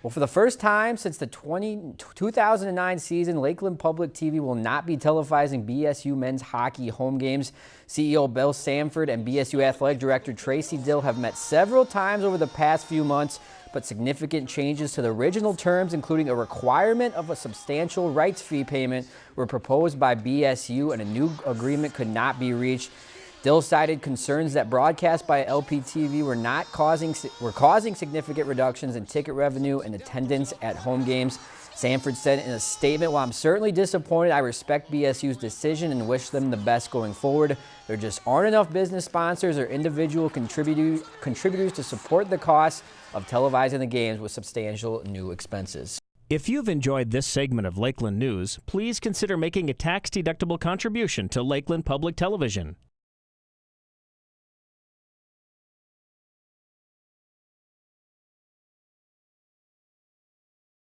Well, for the first time since the 20, 2009 season, Lakeland Public TV will not be televising BSU men's hockey home games. CEO Bill Sanford and BSU Athletic Director Tracy Dill have met several times over the past few months, but significant changes to the original terms, including a requirement of a substantial rights fee payment, were proposed by BSU and a new agreement could not be reached. Dill cited concerns that broadcasts by LPTV were not causing were causing significant reductions in ticket revenue and attendance at home games. Sanford said in a statement, while I'm certainly disappointed, I respect BSU's decision and wish them the best going forward. There just aren't enough business sponsors or individual contributors, contributors to support the cost of televising the games with substantial new expenses. If you've enjoyed this segment of Lakeland News, please consider making a tax-deductible contribution to Lakeland Public Television.